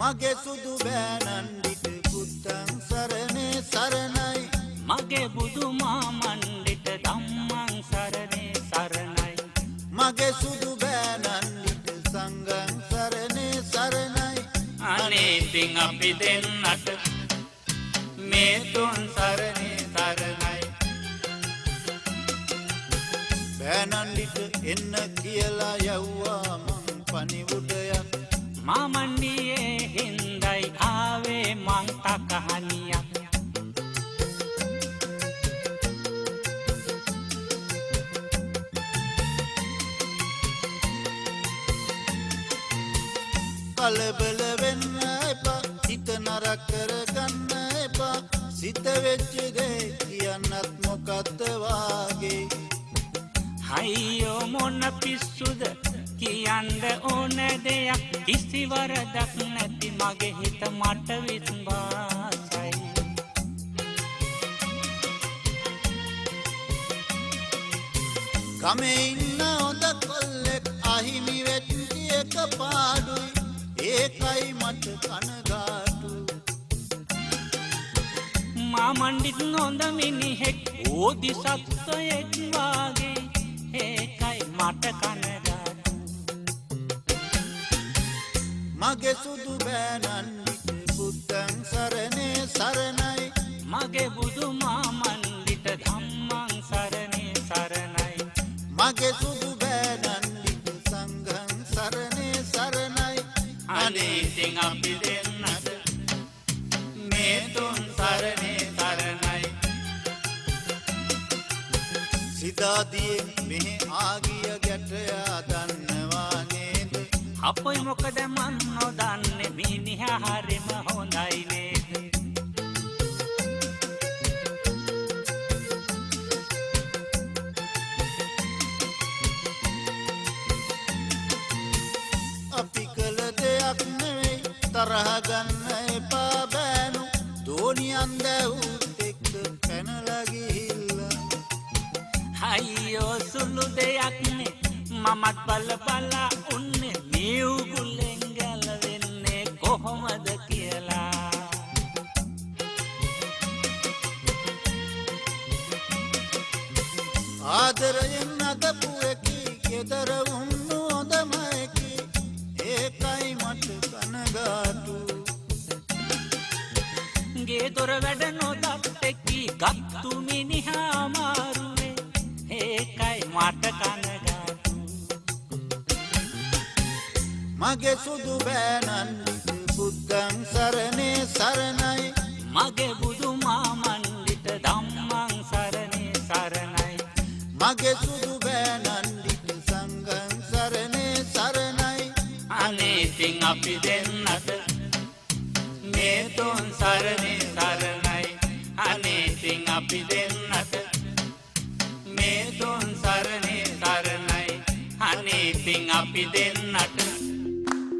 මගේ සුදු බෑනන්ඩිට පුත්තන් සරණේ සරණයි. මගේ බුදුමා මණ්ඩිට ධම්මං සරණේ සරණයි. මගේ සුදු බෑනන්ඩිට සංගන් සරණේ සරණයි. අනේ ඉතින් අපි දෙන්නට මේ තුන් සරණේ සරණයි. බෑනන්ඩිට එන්න කියලා යව්වා මං පනිවුඩයක් මාමණ්ඩියේ හින්දයි ආවේ මං තකහනියක් කලබල වෙන්න එපා හිත නරක් කරගන්න එපා. සිත වෙච්ච දේ කියන්නත් මොකද්ද වාගේ? හයියෝ මොන පිස්සුද කියන්න ඕන දෙයක්. කිසි වරදක් නැති මගේ හිත මට විස්වාසයි ගමේ ඉන්න හොඳ කොල්ලෙක් අහිමි වෙච්චි එක පාඩුයි. ඒකයි මට කනගාටු මාමණ්ඩිත් නොඳ මිනිහෙක් ඕදි සත්වයෙක් වාගේ. ඒකයි මට කනගාටු මගේ සුදු බෑනන්ඩිට බුද්ධන් සරණේ සරණයි. මගේ බුදු මාමණ්ඩිට ධම්මං සරණේ සරණයි. මගේ සුදු බෑනන්ඩිට සංගන් සරණේ සරණයි. අනේ ඉතින් අපි දෙන්නට මේ තුන් සරණේ සරණයි. සිතාදියෙන් මෙහෙ ආගිය ගැටයා නේද අපොයි මොකද මන් නොදන්නේ? මිනිහ හරිම හොඳයි නේද? අපි කළ දෙයක් නෙවෙයි තරහගන්න එපා බෑනු. දෝනියන් දැවූත් එක්ක පැනලගිහිල්ලා අයියෝ සුළු දෙයක්නේ මමත් බල බලා උන්නේ ආදරයෙන් අදපු එකි ගෙදර උන්නු හොඳමයකි. ඒකයි මට කනගාටු. ගේ දොර වැඩ නොදත් එක්කි ගත්තු මිනිහා අමාරුවේ. ඒකයි මට කනගාටු. මගේ සුදු බෑනන්ඩිට මගේ සුදු බෑනන්ඩිට සංගන් සරණේ සරණයි. අනේ ඉතින් අපි දෙන්නට මේ තුන් සරණේ සරණයි. අනේ ඉතින් අපි දෙන්නට මේ තුන් සරණේ සරණයි. අනේ ඉතින් අපි දෙන්න